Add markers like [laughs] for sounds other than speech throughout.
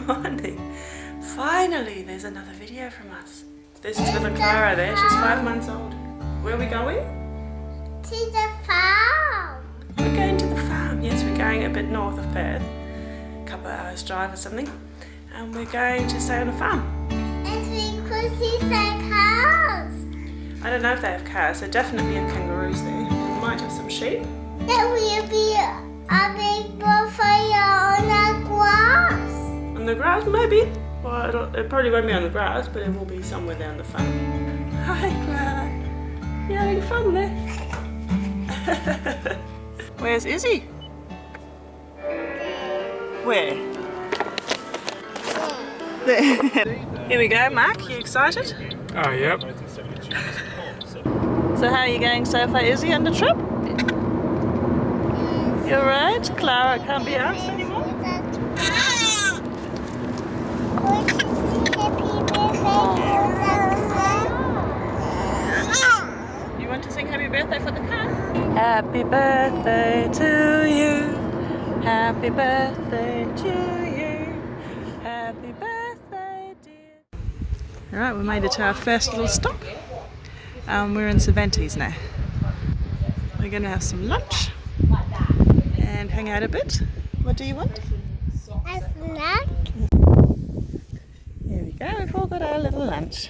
morning. Finally, there's another video from us. This is little Clara there. She's five months old. Where are we going? To the farm. We're going to the farm. Yes, we're going a bit north of Perth. A couple of hours drive or something. And we're going to stay on a farm. It's because he's like house. I don't know if they have cows. They definitely have kangaroos there. They might have some sheep. There will be a big bonfire on the grass. On the grass, maybe. Well, it'll, it probably won't be on the grass, but it will be somewhere down the farm. [laughs] Hi, Clara. You having fun there? [laughs] Where's Izzy? Where? There. [laughs] Here we go, Mark. You excited? Oh, yep. So how are you going so far, Izzy, on the trip? You're right. Clara can't be asked You want to sing happy birthday for the car? Happy birthday to you. Happy birthday to you. Happy birthday, dear. All right, we made it to our first little stop. Um, we're in Cervantes now. We're going to have some lunch and hang out a bit. What do you want? A snack? Go, we've all got our little lunch.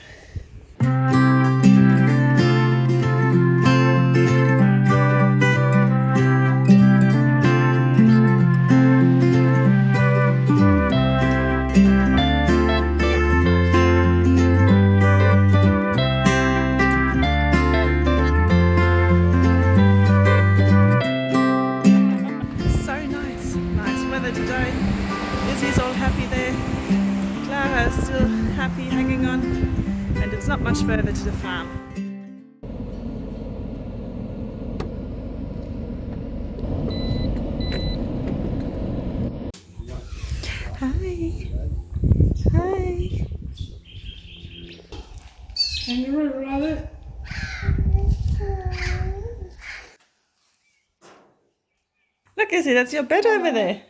Still happy hanging on. And it's not much further to the farm. Hi. Hi. Can you Kangaroo, Rabbit. Look, Izzy, that's your bed over there.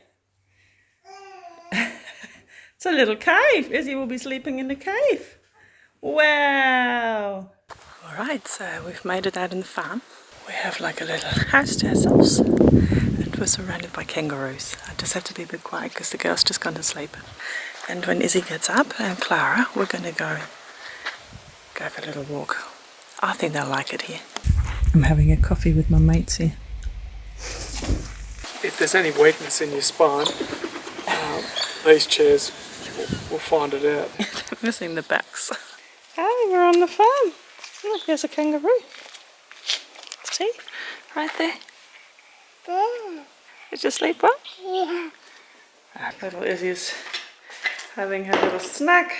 It's a little cave. Izzy will be sleeping in the cave. Wow. All right, so we've made it out in the farm. We have like a little house to ourselves. And we're surrounded by kangaroos. I just have to be a bit quiet because the girl's just gone to sleep. And when Izzy gets up and Clara, we're going to go go for a little walk. I think they'll like it here. I'm having a coffee with my mates here. If there's any weakness in your spine, um, these chairs will, will find it out. [laughs] missing the backs. Hi, we're on the farm. Look, there's a kangaroo. See? Right there. Did you sleep well? Yeah. Ah, little Izzy's having her little snack.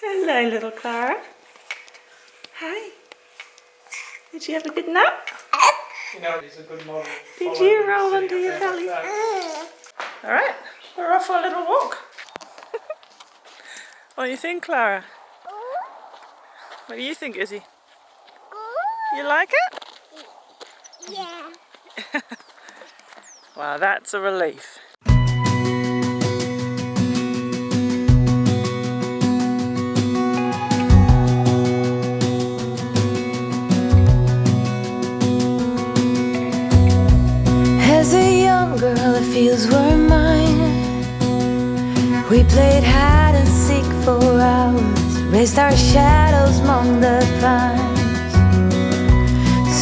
Hello, little Clara. Hi. Did you have a good nap? You know, he's a good model. Did you roll onto your belly? All right, we're off for a little walk. What do you think, Clara? What do you think, Izzy? You like it? Yeah. [laughs] Wow, that's a relief. Raised our shadows among the pines.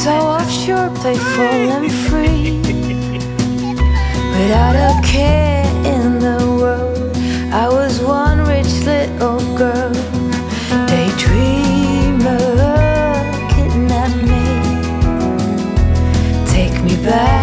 So offshore, playful and free, without a care in the world. I was one rich little girl, daydreamer, kidnap me. Take me back,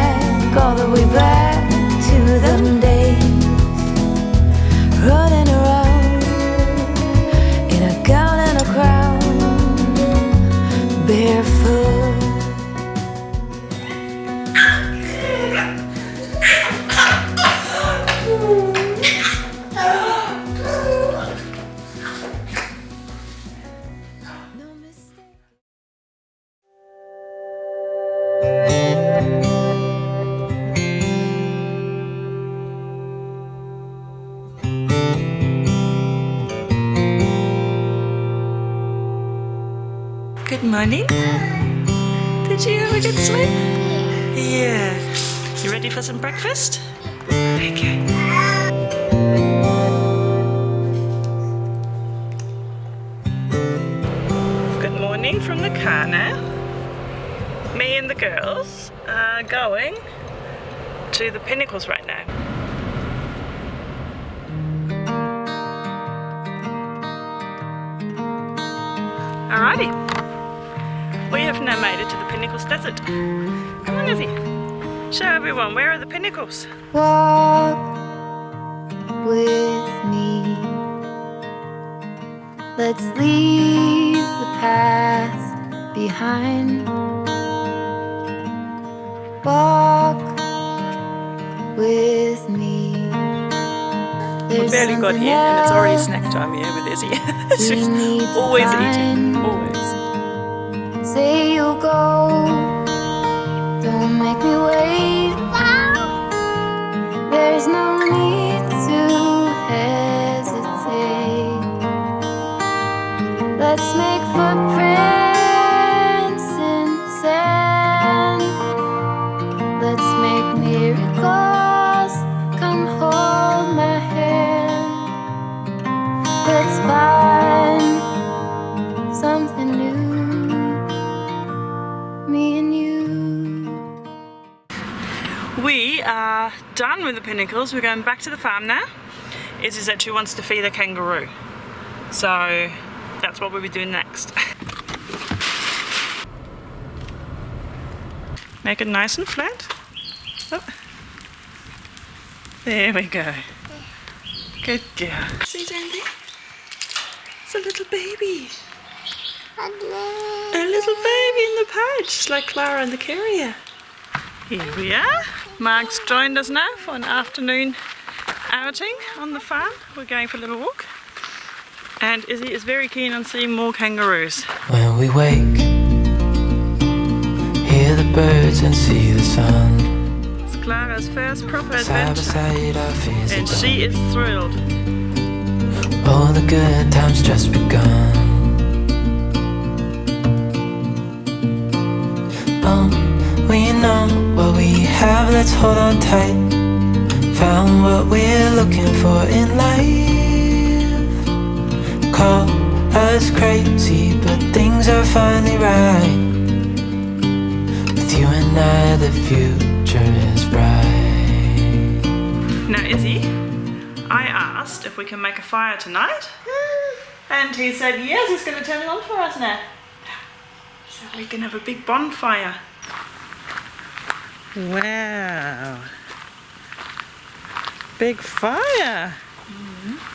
morning. Did you have a good sleep? Yeah. You ready for some breakfast? Okay. Good morning from the car now. Me and the girls are going to the Pinnacles right now. Pinnacles Desert. Come on, Izzy. Show everyone, where are the Pinnacles? Walk with me. Let's leave the past behind. Walk with me. We There's barely got here and it's already snack time here with Izzy. [laughs] we She's always eating, always. Footprints in sand. Let's make miracles. Come hold my hand. Let's find something new. Me and you. We are done with the Pinnacles. We're going back to the farm now. Izzy said she wants to feed the kangaroo. So that's what we'll be doing next. [laughs] Make it nice and flat. Oh. There we go. Good girl. See, Sandy? It's a little baby. A little baby in the pouch, like Clara and the carrier. Here we are. Mark's joined us now for an afternoon outing on the farm. We're going for a little walk. And Izzy is very keen on seeing more kangaroos. When we wake, hear the birds and see the sun. It's Clara's first proper adventure. side, And she is thrilled. All the good times just begun. Um, we know what we have, let's hold on tight. Found what we're looking for in life. Call us crazy, but things are finally right. With you and I, the future is bright. Now, Izzy, I asked if we can make a fire tonight. [gasps] And he said, yes, he's going to turn it on for us now. So we can have a big bonfire. Wow. Big fire. Mm-hmm.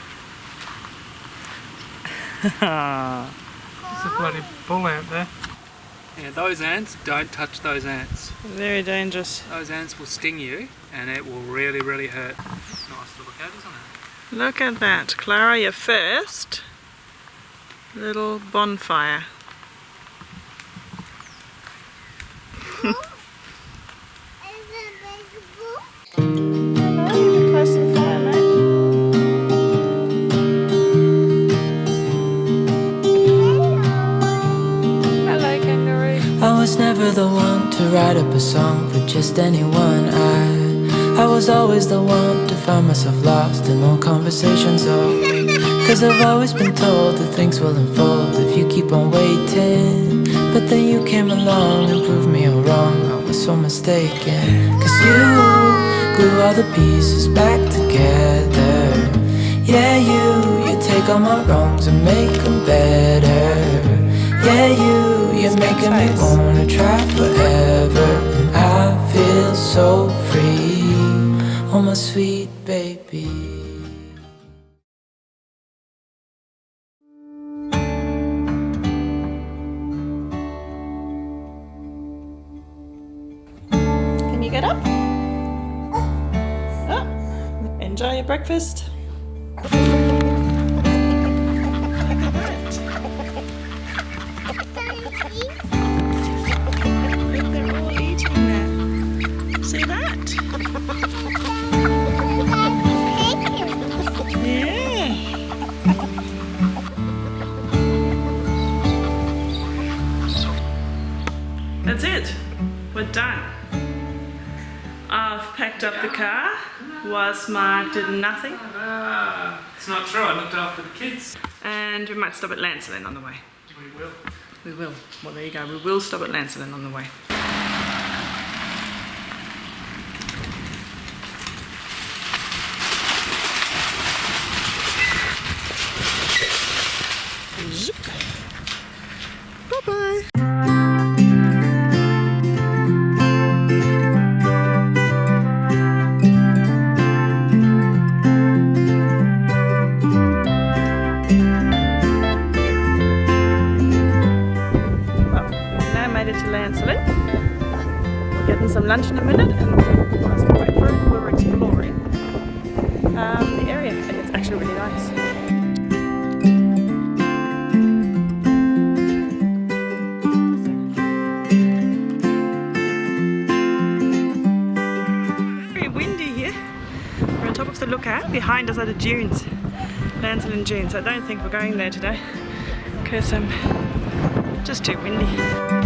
There's a bloody bull ant there. Yeah, those ants, don't touch those ants. Very dangerous. Those ants will sting you and it will really, really hurt. It's nice to look at, isn't it? Look at that. Clara, your first little bonfire. Never the one to write up a song for just anyone. I I was always the one to find myself lost in all conversations. Oh, cause I've always been told that things will unfold if you keep on waiting. But then you came along and proved me all wrong. I was so mistaken. Cause you glue all the pieces back together. Yeah, you, you take all my wrongs and make them better. Yeah, you, you're making me wanna try forever. I feel so free. Oh, my sweet baby. Can you get up? Oh, oh. enjoy your breakfast. They're all eating there. See that? Yeah. That's it. We're done. I've packed up the car. Was Mark did nothing. Uh, it's not true. I looked after the kids. And we might stop at Lancelin on the way. We will. We will. Well, there you go. We will stop at Lancelin on the way. Bye-bye. Behind us are the dunes, Lancelin dunes. I don't think we're going there today because um, just too windy.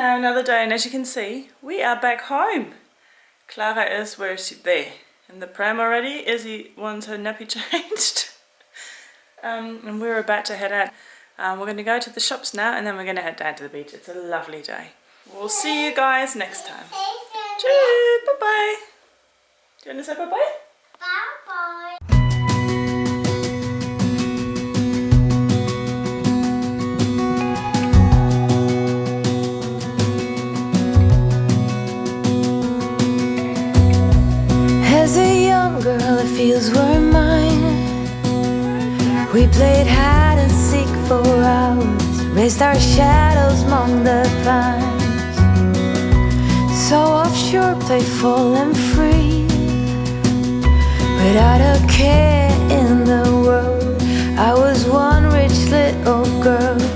Now another day, and as you can see, we are back home. Clara is where is she? There. In the pram already. Izzy wants her nappy [laughs] changed. um, and we're about to head out. Um, we're going to go to the shops now, and then we're going to head down to the beach. It's a lovely day. We'll see you guys next time. Cheers. Bye bye. Do you want to say bye bye? We played hide and seek for hours Raised our shadows among the pines. So offshore, playful and free Without a care in the world. I was one rich little girl.